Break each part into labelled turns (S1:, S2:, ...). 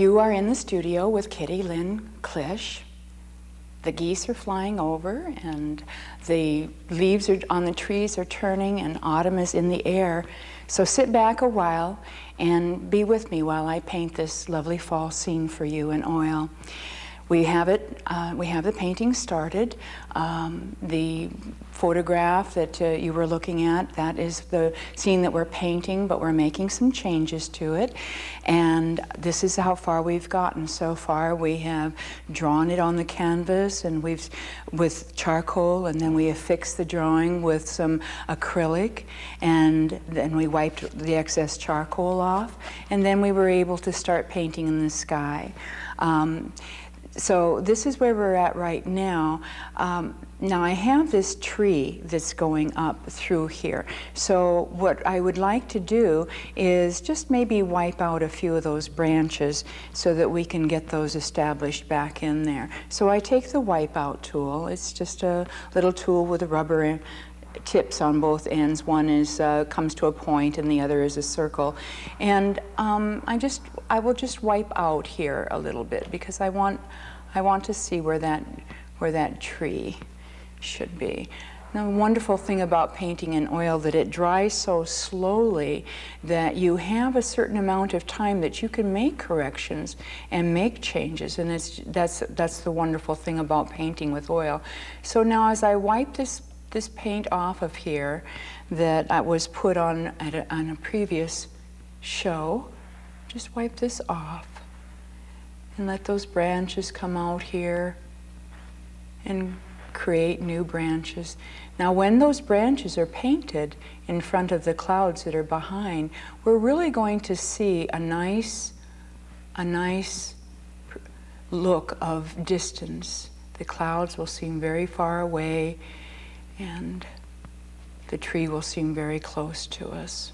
S1: You are in the studio with Kitty Lynn Klisch. The geese are flying over and the leaves are on the trees are turning and autumn is in the air. So sit back a while and be with me while I paint this lovely fall scene for you in oil. We have it, uh, we have the painting started. Um, the photograph that uh, you were looking at, that is the scene that we're painting, but we're making some changes to it. And this is how far we've gotten so far. We have drawn it on the canvas and we've, with charcoal, and then we affixed the drawing with some acrylic, and then we wiped the excess charcoal off, and then we were able to start painting in the sky. Um, so this is where we're at right now. Um, now I have this tree that's going up through here. So what I would like to do is just maybe wipe out a few of those branches so that we can get those established back in there. So I take the wipe out tool. It's just a little tool with a rubber tips on both ends. One is uh, comes to a point and the other is a circle. And um, I just, I will just wipe out here a little bit because I want, I want to see where that, where that tree should be. the wonderful thing about painting in oil that it dries so slowly that you have a certain amount of time that you can make corrections and make changes and it's, that's, that's the wonderful thing about painting with oil. So now as I wipe this this paint off of here that I was put on at a, on a previous show. Just wipe this off and let those branches come out here and create new branches. Now when those branches are painted in front of the clouds that are behind, we're really going to see a nice, a nice look of distance. The clouds will seem very far away and the tree will seem very close to us.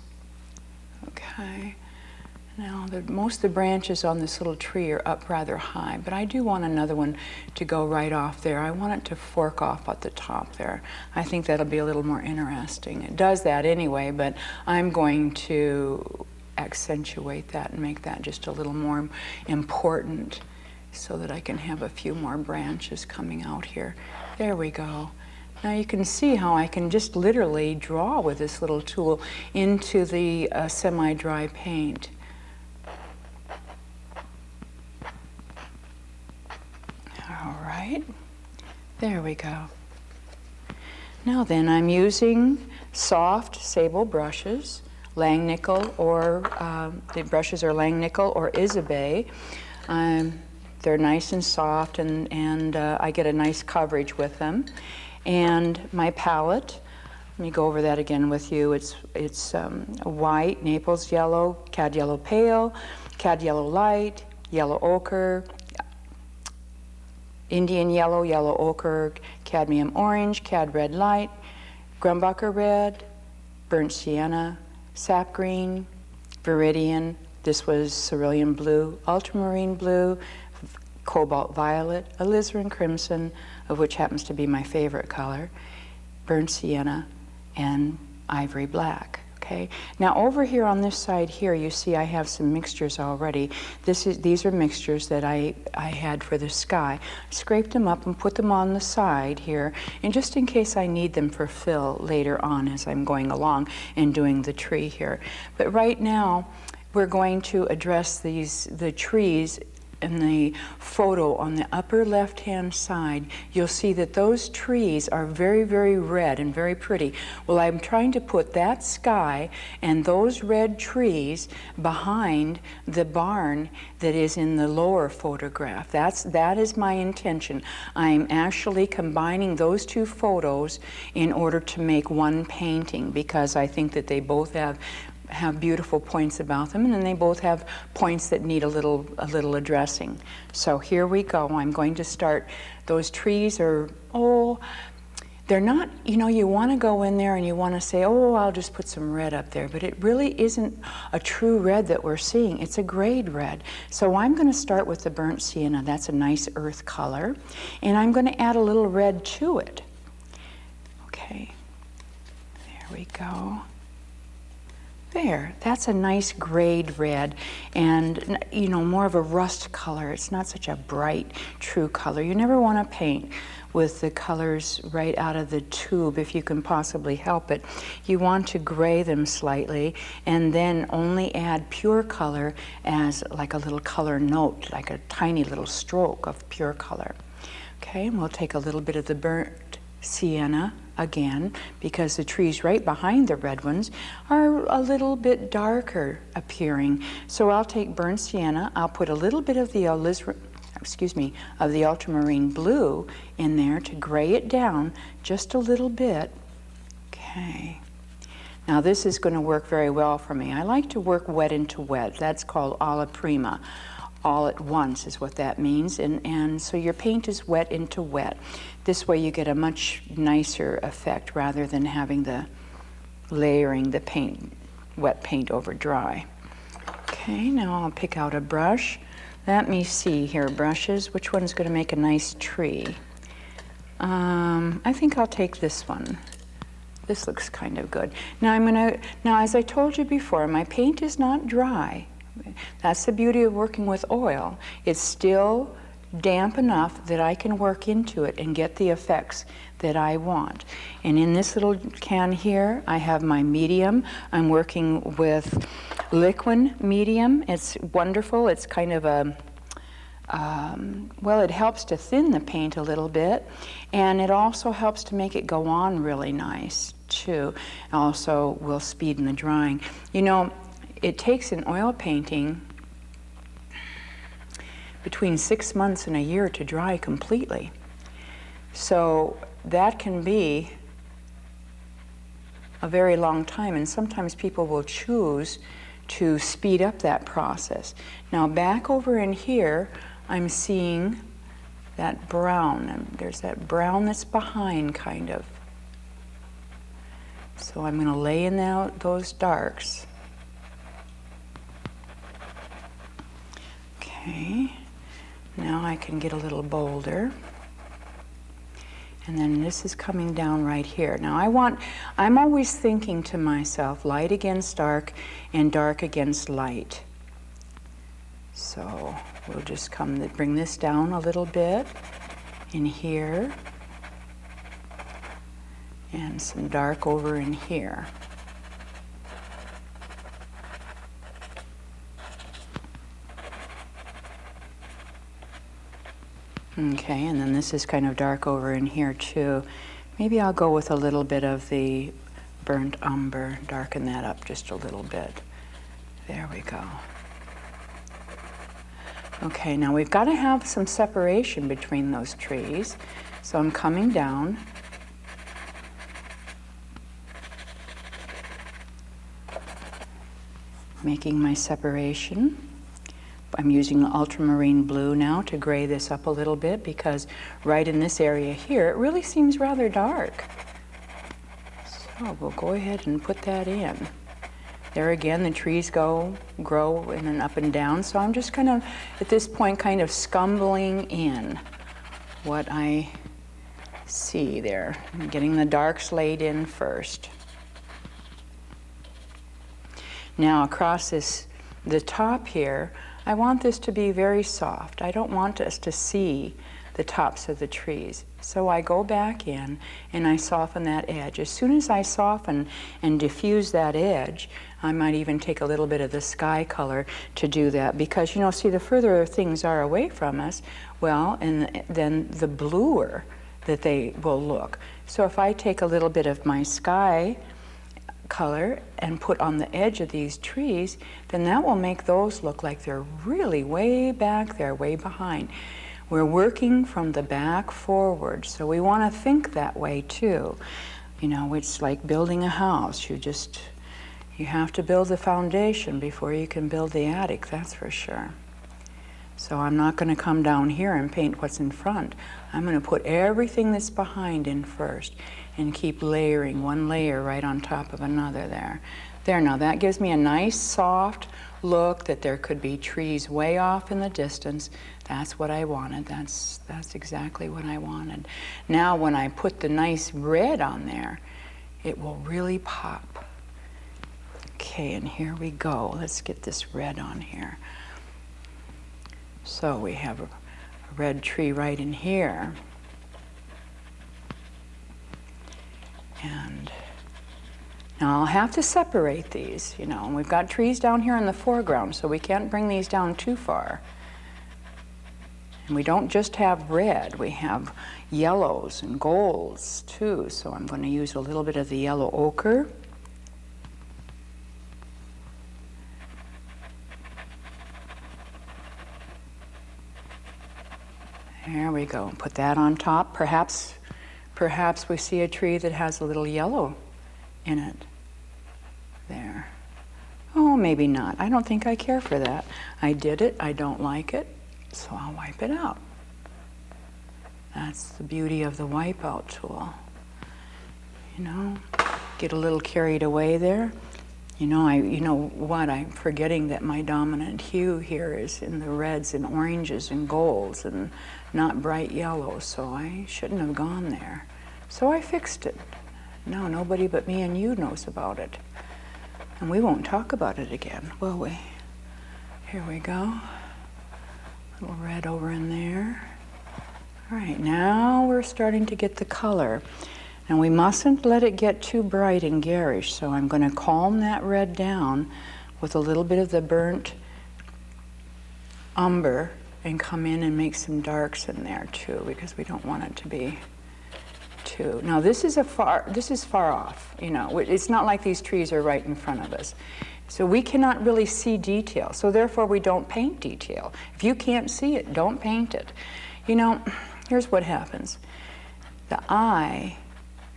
S1: Okay. Now, the, most of the branches on this little tree are up rather high, but I do want another one to go right off there. I want it to fork off at the top there. I think that'll be a little more interesting. It does that anyway, but I'm going to accentuate that and make that just a little more important so that I can have a few more branches coming out here. There we go. Now you can see how I can just literally draw with this little tool into the uh, semi-dry paint. All right, there we go. Now then, I'm using soft sable brushes, Langnickel or um, the brushes are Langnickel or Isabey. Um, they're nice and soft and, and uh, I get a nice coverage with them and my palette. Let me go over that again with you. It's, it's um, white, Naples yellow, cad yellow pale, cad yellow light, yellow ochre, Indian yellow, yellow ochre, cadmium orange, cad red light, Grumbacher red, burnt sienna, sap green, viridian, this was cerulean blue, ultramarine blue, cobalt violet, alizarin crimson, of which happens to be my favorite color, burnt sienna, and ivory black. Okay. Now over here on this side here, you see I have some mixtures already. This is, these are mixtures that I, I had for the sky. Scraped them up and put them on the side here, and just in case I need them for fill later on as I'm going along and doing the tree here. But right now, we're going to address these the trees in the photo on the upper left hand side, you'll see that those trees are very, very red and very pretty. Well, I'm trying to put that sky and those red trees behind the barn that is in the lower photograph. That's, that is my intention. I'm actually combining those two photos in order to make one painting because I think that they both have have beautiful points about them, and then they both have points that need a little, a little addressing. So here we go. I'm going to start. Those trees are, oh, they're not, you know, you want to go in there and you want to say, oh, I'll just put some red up there, but it really isn't a true red that we're seeing. It's a grayed red. So I'm going to start with the burnt sienna. That's a nice earth color. And I'm going to add a little red to it. Okay, there we go. There, that's a nice grayed red and, you know, more of a rust color. It's not such a bright, true color. You never want to paint with the colors right out of the tube if you can possibly help it. You want to gray them slightly and then only add pure color as like a little color note, like a tiny little stroke of pure color. Okay, and we'll take a little bit of the burnt sienna again because the trees right behind the red ones are a little bit darker appearing. So I'll take burnt sienna, I'll put a little bit of the excuse me, of the ultramarine blue in there to gray it down just a little bit. Okay. Now this is going to work very well for me. I like to work wet into wet. That's called alla prima all at once is what that means. And, and so your paint is wet into wet. This way you get a much nicer effect rather than having the layering the paint, wet paint over dry. Okay, now I'll pick out a brush. Let me see here, brushes. Which one's going to make a nice tree? Um, I think I'll take this one. This looks kind of good. Now I'm to, now as I told you before, my paint is not dry. That's the beauty of working with oil. It's still damp enough that I can work into it and get the effects that I want. And in this little can here, I have my medium. I'm working with liquid medium. It's wonderful. It's kind of a, um, well, it helps to thin the paint a little bit, and it also helps to make it go on really nice, too. Also will speed in the drying. You know, it takes an oil painting between six months and a year to dry completely. So that can be a very long time, and sometimes people will choose to speed up that process. Now back over in here, I'm seeing that brown, and there's that brown that's behind kind of. So I'm going to lay in out those darks. Okay, now I can get a little bolder. And then this is coming down right here. Now I want, I'm always thinking to myself, light against dark and dark against light. So we'll just come, bring this down a little bit in here. And some dark over in here. Okay, and then this is kind of dark over in here too. Maybe I'll go with a little bit of the burnt umber, darken that up just a little bit. There we go. Okay, now we've got to have some separation between those trees. So I'm coming down. Making my separation. I'm using ultramarine blue now to gray this up a little bit because right in this area here, it really seems rather dark. So we'll go ahead and put that in. There again, the trees go, grow in and up and down. So I'm just kind of, at this point, kind of scumbling in what I see there. I'm getting the darks laid in first. Now across this, the top here, I want this to be very soft. I don't want us to see the tops of the trees. So I go back in and I soften that edge. As soon as I soften and diffuse that edge, I might even take a little bit of the sky color to do that because, you know, see, the further things are away from us, well, and then the bluer that they will look. So if I take a little bit of my sky color and put on the edge of these trees, then that will make those look like they're really way back there, way behind. We're working from the back forward, so we want to think that way too. You know, it's like building a house. You just, you have to build the foundation before you can build the attic, that's for sure. So I'm not going to come down here and paint what's in front. I'm going to put everything that's behind in first and keep layering one layer right on top of another there. There, now that gives me a nice soft look that there could be trees way off in the distance. That's what I wanted. That's, that's exactly what I wanted. Now when I put the nice red on there, it will really pop. Okay, and here we go. Let's get this red on here. So we have a red tree right in here. And now I'll have to separate these, you know, and we've got trees down here in the foreground, so we can't bring these down too far. And we don't just have red, we have yellows and golds too. So I'm going to use a little bit of the yellow ochre. There we go. Put that on top. Perhaps, perhaps we see a tree that has a little yellow in it. There. Oh, maybe not. I don't think I care for that. I did it. I don't like it. So I'll wipe it out. That's the beauty of the wipeout tool. You know, get a little carried away there. You know, I, you know what, I'm forgetting that my dominant hue here is in the reds and oranges and golds and not bright yellow, so I shouldn't have gone there. So I fixed it. Now nobody but me and you knows about it. And we won't talk about it again, will we? Here we go. Little red over in there. All right, now we're starting to get the color. And we mustn't let it get too bright and garish, so I'm going to calm that red down with a little bit of the burnt umber and come in and make some darks in there too, because we don't want it to be too. Now this is a far, this is far off, you know, it's not like these trees are right in front of us. So we cannot really see detail, so therefore we don't paint detail. If you can't see it, don't paint it. You know, here's what happens. The eye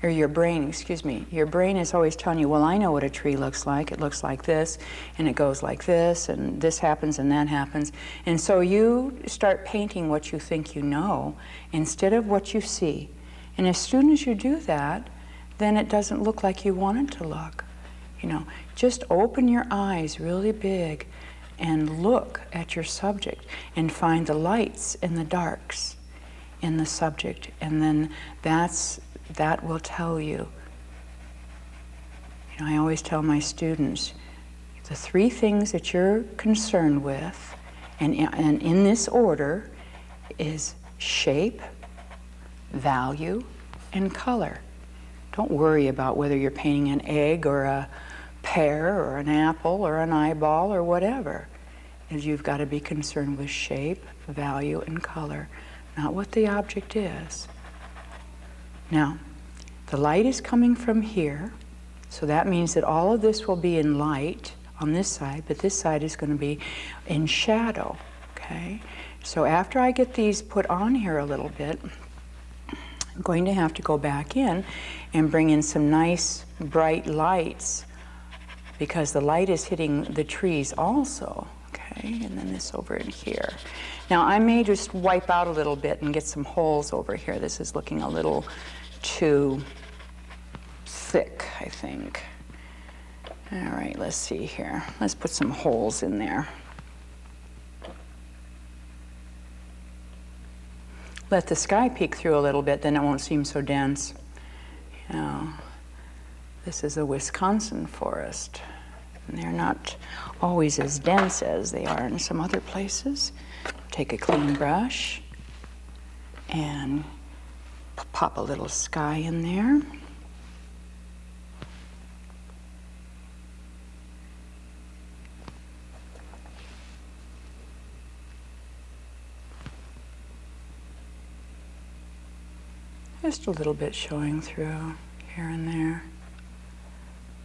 S1: or your brain, excuse me, your brain is always telling you, well, I know what a tree looks like. It looks like this, and it goes like this, and this happens, and that happens. And so you start painting what you think you know instead of what you see. And as soon as you do that, then it doesn't look like you want it to look. You know, just open your eyes really big and look at your subject and find the lights and the darks in the subject. And then that's that will tell you. You know, I always tell my students the three things that you're concerned with, and, and in this order, is shape, value, and color. Don't worry about whether you're painting an egg or a pear or an apple or an eyeball or whatever. You've got to be concerned with shape, value, and color, not what the object is. Now, the light is coming from here, so that means that all of this will be in light on this side, but this side is going to be in shadow, okay? So after I get these put on here a little bit, I'm going to have to go back in and bring in some nice bright lights because the light is hitting the trees also, okay? And then this over in here. Now I may just wipe out a little bit and get some holes over here. This is looking a little too thick, I think. All right, let's see here. Let's put some holes in there. Let the sky peek through a little bit, then it won't seem so dense. Know, this is a Wisconsin forest. And they're not always as dense as they are in some other places. Take a clean brush and pop a little sky in there. Just a little bit showing through here and there.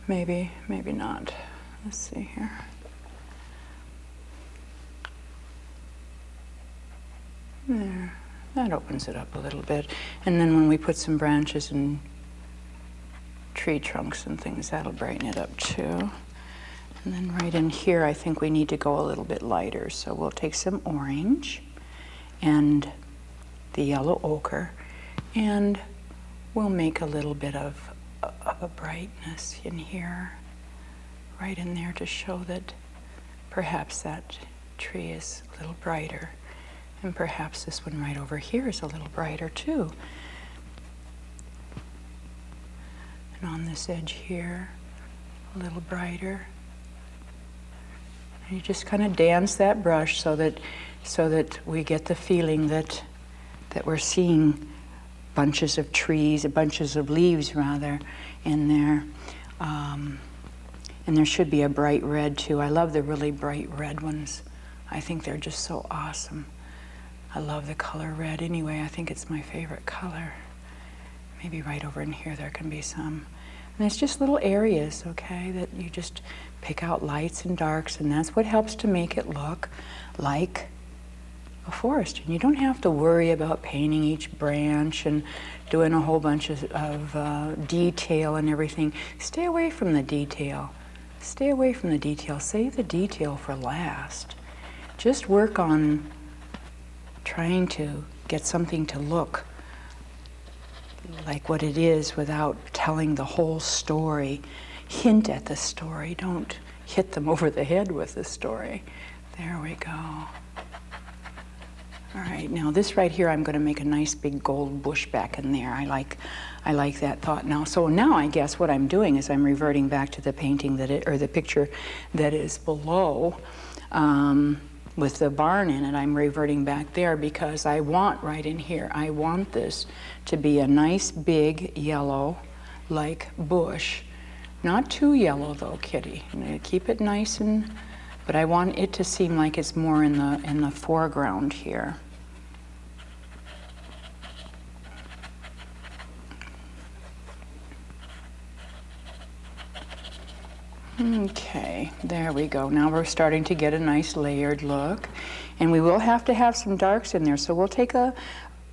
S1: Maybe, maybe not. Let's see here. There. That opens it up a little bit. And then when we put some branches and tree trunks and things, that'll brighten it up too. And then right in here, I think we need to go a little bit lighter. So we'll take some orange and the yellow ochre, and we'll make a little bit of, of a brightness in here, right in there to show that perhaps that tree is a little brighter. And perhaps this one right over here is a little brighter too. And on this edge here, a little brighter. You just kind of dance that brush so that, so that we get the feeling that, that we're seeing bunches of trees, bunches of leaves rather, in there. Um, and there should be a bright red too. I love the really bright red ones. I think they're just so awesome. I love the color red anyway. I think it's my favorite color. Maybe right over in here there can be some. And it's just little areas, okay, that you just pick out lights and darks, and that's what helps to make it look like a forest. And you don't have to worry about painting each branch and doing a whole bunch of, of uh, detail and everything. Stay away from the detail. Stay away from the detail. Save the detail for last. Just work on trying to get something to look like what it is without telling the whole story. Hint at the story. Don't hit them over the head with the story. There we go. All right, now this right here, I'm going to make a nice big gold bush back in there. I like, I like that thought now. So now I guess what I'm doing is I'm reverting back to the painting that it, or the picture that is below. Um, with the barn in it, I'm reverting back there because I want right in here, I want this to be a nice big yellow like bush. Not too yellow though, Kitty. Keep it nice and, but I want it to seem like it's more in the, in the foreground here. Okay, there we go. Now we're starting to get a nice layered look. And we will have to have some darks in there. So we'll take a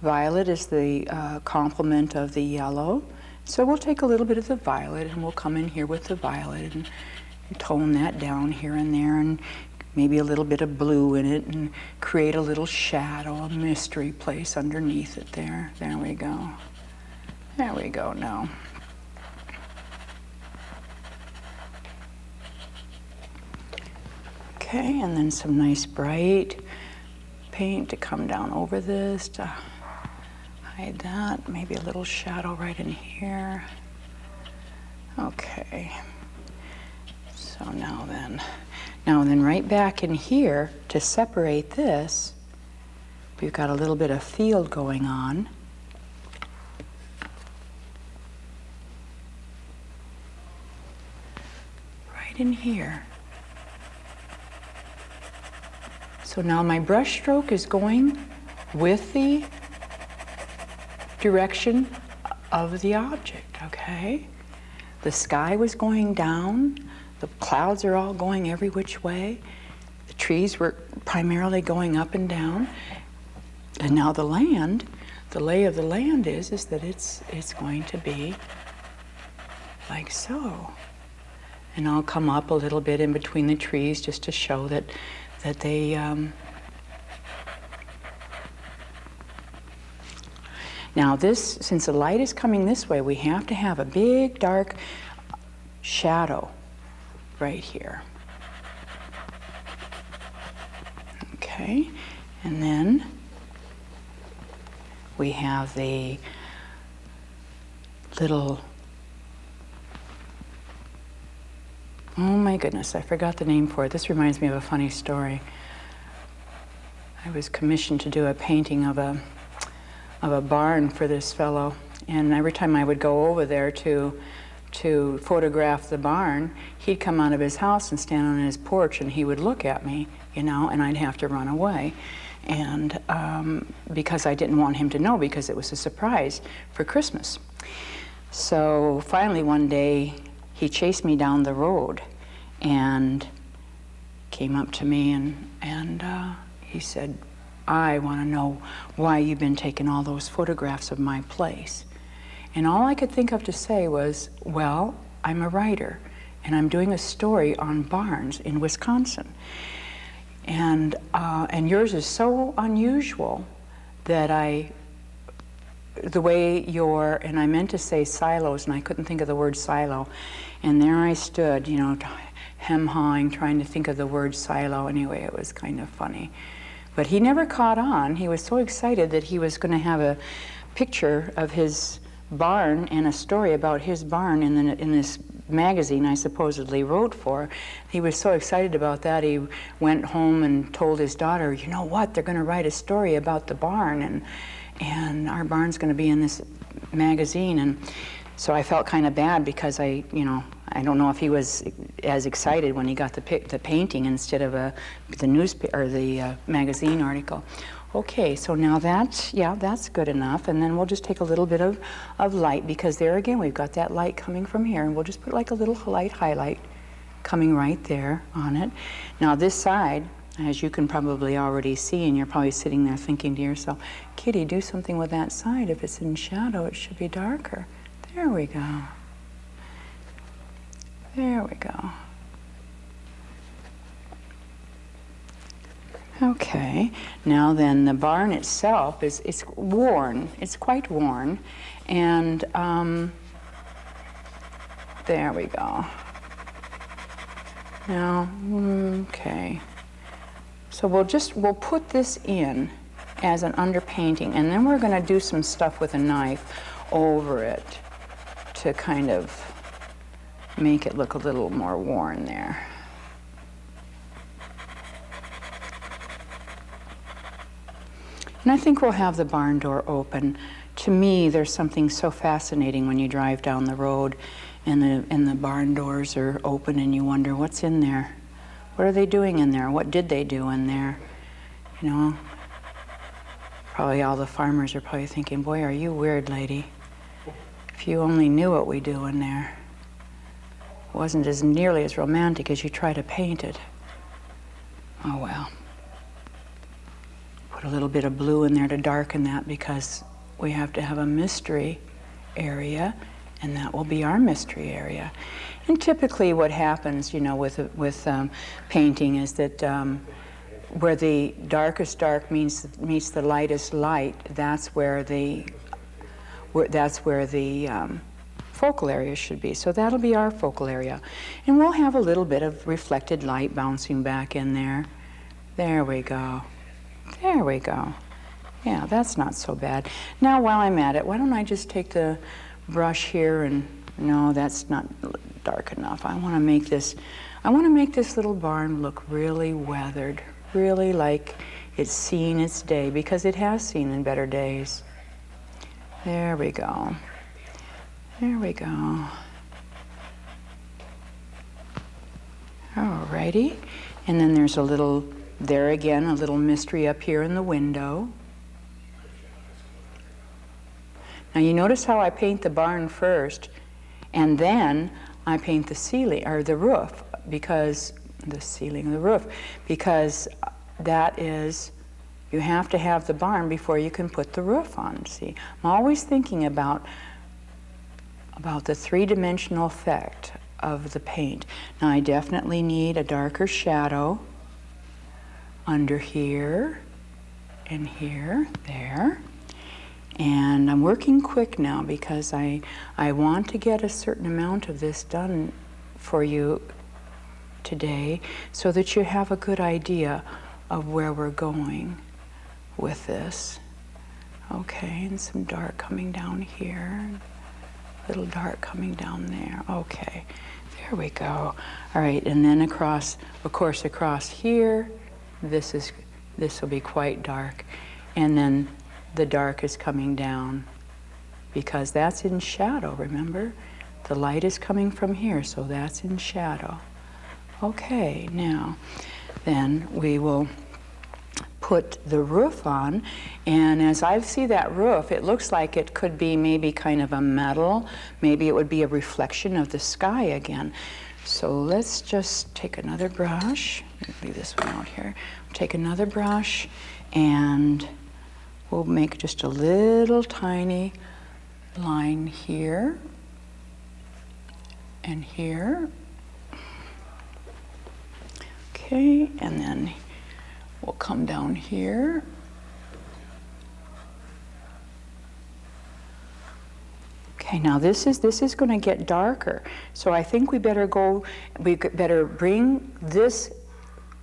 S1: violet as the uh, complement of the yellow. So we'll take a little bit of the violet and we'll come in here with the violet and, tone that down here and there and maybe a little bit of blue in it and create a little shadow, a mystery place underneath it there. There we go. There we go now. Okay, and then some nice bright paint to come down over this to hide that. Maybe a little shadow right in here. Okay. So now then, now then right back in here to separate this, we've got a little bit of field going on. Right in here. So now my brush stroke is going with the direction of the object, okay? The sky was going down, the clouds are all going every which way, the trees were primarily going up and down, and now the land, the lay of the land is, is that it's, it's going to be like so. And I'll come up a little bit in between the trees just to show that that they um, now this since the light is coming this way we have to have a big dark shadow right here. Okay and then we have the little Oh my goodness, I forgot the name for it. This reminds me of a funny story. I was commissioned to do a painting of a, of a barn for this fellow. And every time I would go over there to, to photograph the barn, he'd come out of his house and stand on his porch and he would look at me, you know, and I'd have to run away. And um, because I didn't want him to know because it was a surprise for Christmas. So finally one day he chased me down the road and came up to me and, and uh, he said, I want to know why you've been taking all those photographs of my place. And all I could think of to say was, well, I'm a writer and I'm doing a story on barns in Wisconsin. And, uh, and yours is so unusual that I the way your, and I meant to say silos, and I couldn't think of the word silo. And there I stood, you know, hem hawing, trying to think of the word silo. Anyway, it was kind of funny. But he never caught on. He was so excited that he was going to have a picture of his barn and a story about his barn in, the, in this magazine I supposedly wrote for. He was so excited about that, he went home and told his daughter, you know what, they're going to write a story about the barn, and, and our barn's going to be in this magazine. And so I felt kind of bad because I, you know, I don't know if he was as excited when he got the, the painting instead of a, the newspaper or the uh, magazine article. Okay, so now that, yeah, that's good enough. And then we'll just take a little bit of, of light because there again, we've got that light coming from here. And we'll just put like a little light highlight coming right there on it. Now this side, as you can probably already see, and you're probably sitting there thinking to yourself, Kitty, do something with that side. If it's in shadow, it should be darker. There we go. There we go. Okay, now then the barn itself is it's worn. It's quite worn. And um, there we go. Now, okay. So we'll just, we'll put this in as an underpainting and then we're going to do some stuff with a knife over it to kind of make it look a little more worn there. And I think we'll have the barn door open. To me, there's something so fascinating when you drive down the road and the, and the barn doors are open and you wonder, what's in there? What are they doing in there? What did they do in there? You know, probably all the farmers are probably thinking, boy, are you weird, lady. If you only knew what we do in there. It wasn't as nearly as romantic as you try to paint it. Oh well put a little bit of blue in there to darken that because we have to have a mystery area and that will be our mystery area. And typically what happens, you know, with, with um, painting is that um, where the darkest dark means, meets the lightest light, that's where the, where, that's where the um, focal area should be. So that'll be our focal area. And we'll have a little bit of reflected light bouncing back in there. There we go. There we go. Yeah, that's not so bad. Now while I'm at it, why don't I just take the brush here and, no, that's not dark enough. I want to make this, I want to make this little barn look really weathered, really like it's seen its day, because it has seen in better days. There we go. There we go. Alrighty. And then there's a little there again, a little mystery up here in the window. Now you notice how I paint the barn first, and then I paint the ceiling, or the roof, because, the ceiling, the roof, because that is, you have to have the barn before you can put the roof on, see. I'm always thinking about, about the three-dimensional effect of the paint. Now I definitely need a darker shadow, under here and here, there. And I'm working quick now because I, I want to get a certain amount of this done for you today so that you have a good idea of where we're going with this. Okay, and some dark coming down here, little dark coming down there. Okay, there we go. All right, and then across, of course, across here, this is this will be quite dark and then the dark is coming down because that's in shadow remember? The light is coming from here so that's in shadow. Okay now then we will put the roof on and as I see that roof it looks like it could be maybe kind of a metal. Maybe it would be a reflection of the sky again. So let's just take another brush, leave this one out here. Take another brush and we'll make just a little tiny line here and here. Okay, and then we'll come down here Okay, now this is this is going to get darker. So I think we better go, we better bring this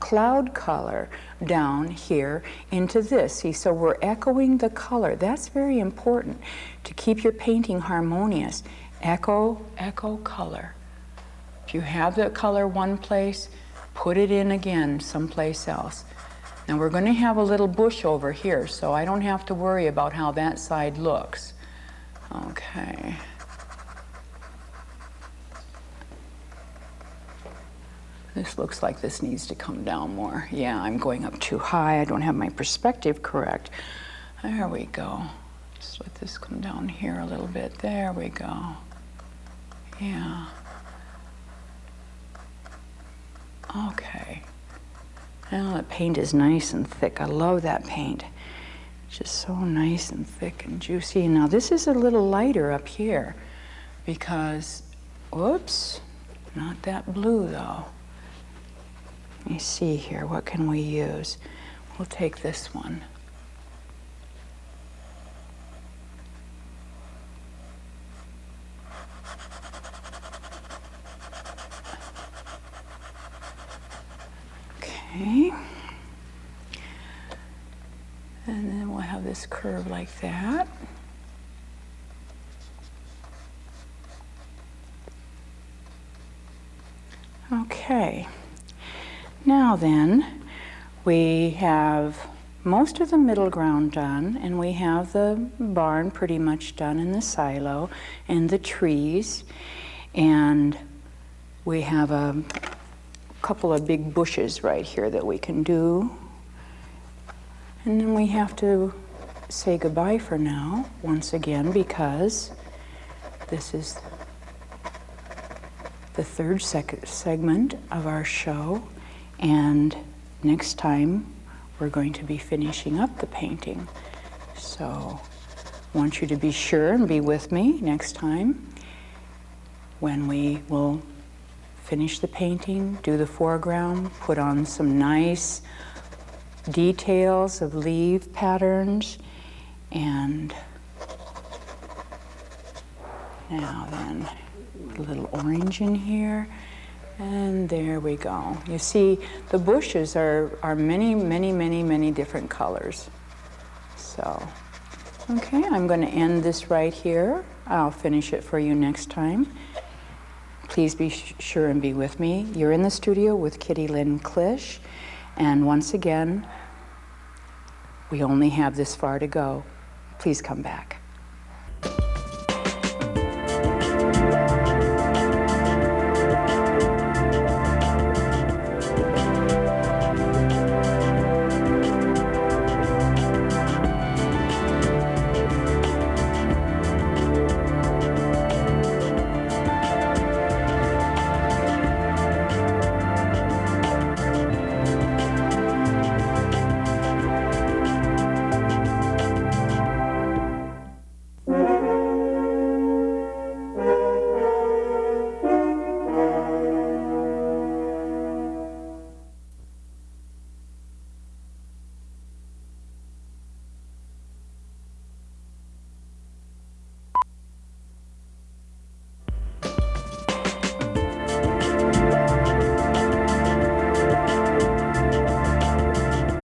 S1: cloud color down here into this. See, so we're echoing the color. That's very important to keep your painting harmonious. Echo, echo color. If you have the color one place, put it in again someplace else. Now we're going to have a little bush over here, so I don't have to worry about how that side looks. Okay. This looks like this needs to come down more. Yeah, I'm going up too high. I don't have my perspective correct. There we go. Just let this come down here a little bit. There we go. Yeah. Okay. Now the paint is nice and thick. I love that paint. Just so nice and thick and juicy. Now this is a little lighter up here because, whoops, not that blue though. Let me see here, what can we use? We'll take this one. Okay. And then we'll have this curve like that. Okay. Now then, we have most of the middle ground done, and we have the barn pretty much done in the silo, and the trees, and we have a couple of big bushes right here that we can do. And then we have to say goodbye for now, once again, because this is the third seg segment of our show. And next time, we're going to be finishing up the painting. So I want you to be sure and be with me next time when we will finish the painting, do the foreground, put on some nice details of leaf patterns, and now then, a little orange in here. And there we go. You see, the bushes are, are many, many, many, many different colors. So, okay, I'm going to end this right here. I'll finish it for you next time. Please be sure and be with me. You're in the studio with Kitty Lynn Klisch. And once again, we only have this far to go. Please come back.